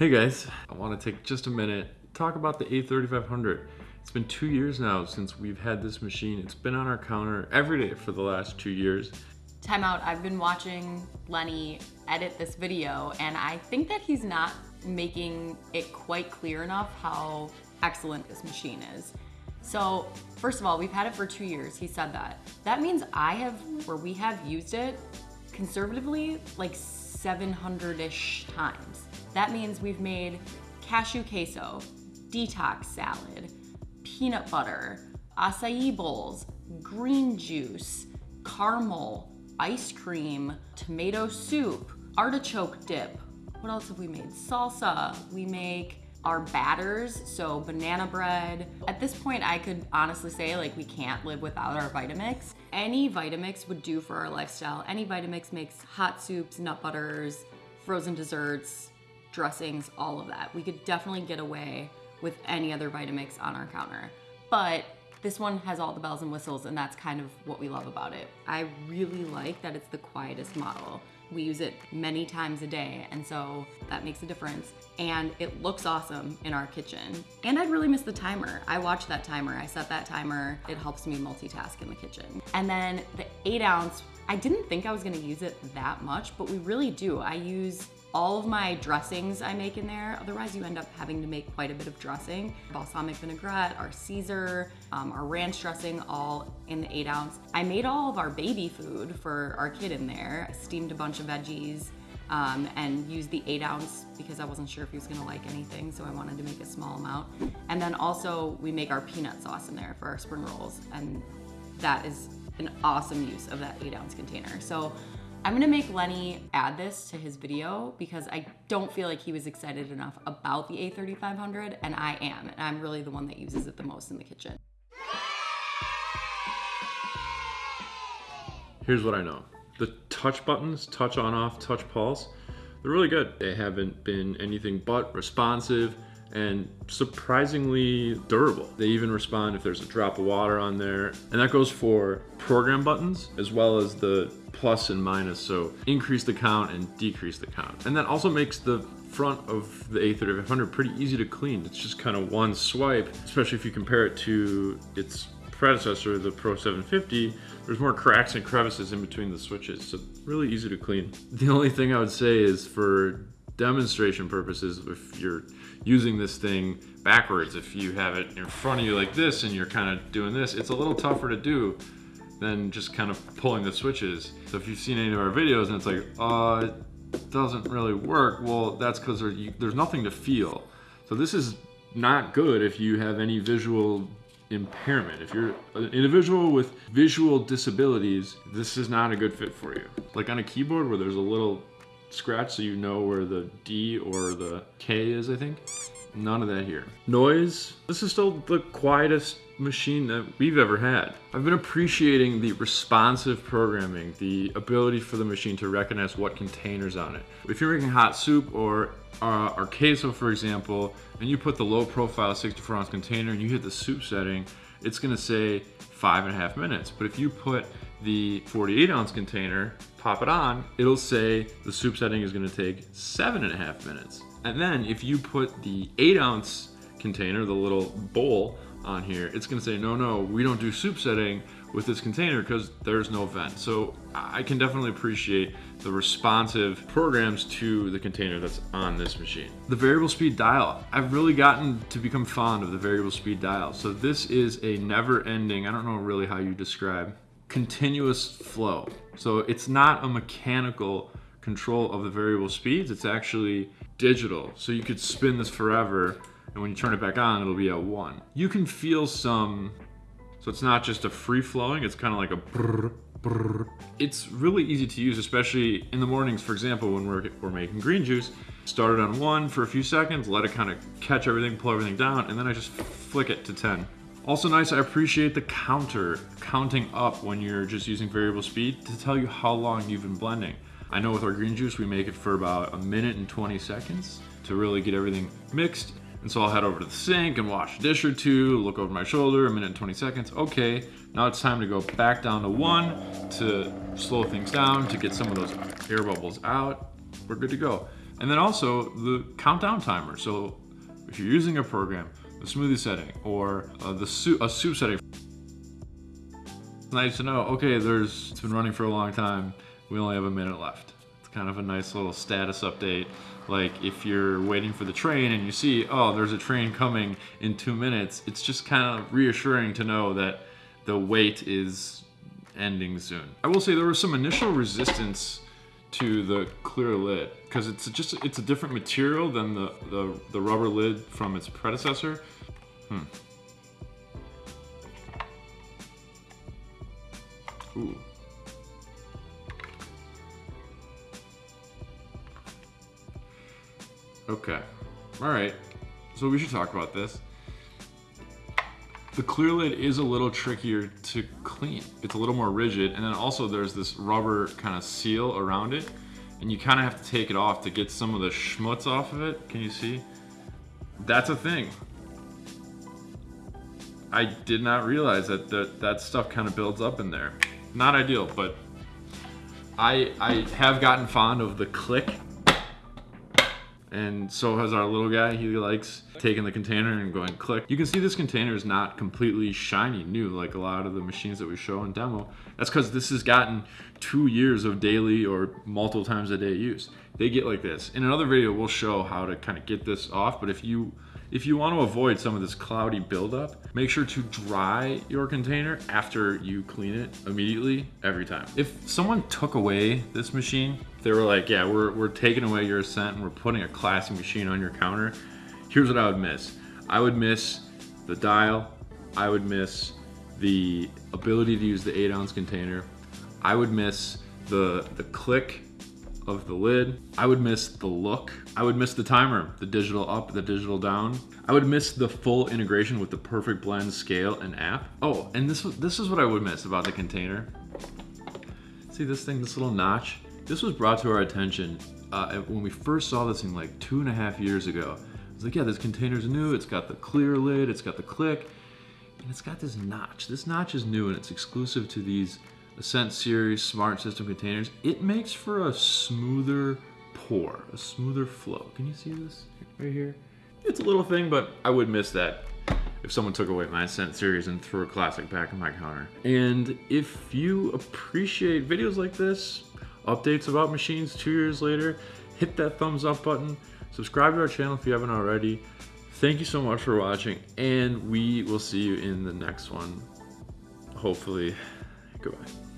Hey guys, I want to take just a minute, talk about the A3500. It's been two years now since we've had this machine. It's been on our counter every day for the last two years. Time out, I've been watching Lenny edit this video and I think that he's not making it quite clear enough how excellent this machine is. So first of all, we've had it for two years, he said that. That means I have, or we have used it conservatively like 700-ish times. That means we've made cashew queso, detox salad, peanut butter, acai bowls, green juice, caramel, ice cream, tomato soup, artichoke dip. What else have we made? Salsa. We make our batters, so banana bread. At this point, I could honestly say like we can't live without our Vitamix. Any Vitamix would do for our lifestyle. Any Vitamix makes hot soups, nut butters, frozen desserts, dressings, all of that. We could definitely get away with any other Vitamix on our counter. But this one has all the bells and whistles and that's kind of what we love about it. I really like that it's the quietest model. We use it many times a day and so that makes a difference. And it looks awesome in our kitchen. And I'd really miss the timer. I watch that timer, I set that timer. It helps me multitask in the kitchen. And then the eight ounce, I didn't think I was gonna use it that much, but we really do. I use all of my dressings I make in there. Otherwise you end up having to make quite a bit of dressing. Balsamic vinaigrette, our Caesar, um, our ranch dressing, all in the eight ounce. I made all of our baby food for our kid in there. I steamed a bunch of veggies um, and used the eight ounce because I wasn't sure if he was gonna like anything, so I wanted to make a small amount. And then also we make our peanut sauce in there for our spring rolls, and that is an awesome use of that eight ounce container. So I'm gonna make Lenny add this to his video because I don't feel like he was excited enough about the A3500 and I am, and I'm really the one that uses it the most in the kitchen. Here's what I know. The touch buttons, touch on off, touch pulse, they're really good. They haven't been anything but responsive and surprisingly durable. They even respond if there's a drop of water on there. And that goes for program buttons as well as the plus and minus. So increase the count and decrease the count. And that also makes the front of the A3500 pretty easy to clean. It's just kind of one swipe, especially if you compare it to its predecessor, the Pro 750, there's more cracks and crevices in between the switches, so really easy to clean. The only thing I would say is for demonstration purposes, if you're using this thing backwards, if you have it in front of you like this and you're kind of doing this, it's a little tougher to do than just kind of pulling the switches. So if you've seen any of our videos and it's like, uh, it doesn't really work, well, that's because there, there's nothing to feel. So this is not good if you have any visual impairment. If you're an individual with visual disabilities, this is not a good fit for you. Like on a keyboard where there's a little scratch so you know where the D or the K is, I think. None of that here. Noise, this is still the quietest machine that we've ever had. I've been appreciating the responsive programming, the ability for the machine to recognize what containers on it. If you're making hot soup or uh, or queso, for example, and you put the low profile 64 ounce container and you hit the soup setting, it's gonna say five and a half minutes. But if you put the 48 ounce container, pop it on, it'll say the soup setting is gonna take seven and a half minutes. And then if you put the eight ounce container, the little bowl on here, it's gonna say, no, no, we don't do soup setting with this container because there's no vent. So I can definitely appreciate the responsive programs to the container that's on this machine. The variable speed dial. I've really gotten to become fond of the variable speed dial. So this is a never ending, I don't know really how you describe, continuous flow. So it's not a mechanical control of the variable speeds, it's actually digital. So you could spin this forever and when you turn it back on, it'll be at one. You can feel some, so it's not just a free flowing, it's kind of like a brrr, brrr. It's really easy to use, especially in the mornings, for example, when we're, we're making green juice. Start it on one for a few seconds, let it kind of catch everything, pull everything down, and then I just flick it to 10. Also nice, I appreciate the counter, counting up when you're just using variable speed to tell you how long you've been blending. I know with our green juice, we make it for about a minute and 20 seconds to really get everything mixed and so I'll head over to the sink and wash a dish or two, look over my shoulder, a minute and 20 seconds. Okay, now it's time to go back down to one to slow things down, to get some of those air bubbles out. We're good to go. And then also the countdown timer. So if you're using a program, the smoothie setting or uh, the soup, a soup setting, it's nice to know, okay, there's, it's been running for a long time. We only have a minute left. It's kind of a nice little status update. Like if you're waiting for the train and you see, oh, there's a train coming in two minutes, it's just kind of reassuring to know that the wait is ending soon. I will say there was some initial resistance to the clear lid because it's just it's a different material than the, the, the rubber lid from its predecessor. Hmm. Ooh. Okay. All right. So we should talk about this. The clear lid is a little trickier to clean. It's a little more rigid and then also there's this rubber kind of seal around it and you kind of have to take it off to get some of the schmutz off of it. Can you see? That's a thing. I did not realize that that, that stuff kind of builds up in there. Not ideal, but I, I have gotten fond of the click and so has our little guy. He likes taking the container and going click. You can see this container is not completely shiny new like a lot of the machines that we show in demo. That's because this has gotten two years of daily or multiple times a day use. They get like this. In another video, we'll show how to kind of get this off, but if you if you want to avoid some of this cloudy buildup, make sure to dry your container after you clean it immediately every time. If someone took away this machine, they were like, yeah, we're, we're taking away your Ascent and we're putting a classic machine on your counter, here's what I would miss. I would miss the dial. I would miss the ability to use the eight ounce container. I would miss the, the click of the lid. I would miss the look. I would miss the timer, the digital up, the digital down. I would miss the full integration with the perfect blend scale and app. Oh, and this, this is what I would miss about the container. See this thing, this little notch? This was brought to our attention uh, when we first saw this thing like two and a half years ago. I was like, yeah, this container's new. It's got the clear lid, it's got the click, and it's got this notch. This notch is new and it's exclusive to these Ascent Series Smart System containers, it makes for a smoother pour, a smoother flow. Can you see this right here? It's a little thing, but I would miss that if someone took away my Ascent series and threw a classic back on my counter. And if you appreciate videos like this, updates about machines two years later, hit that thumbs up button, subscribe to our channel if you haven't already. Thank you so much for watching, and we will see you in the next one. Hopefully, goodbye.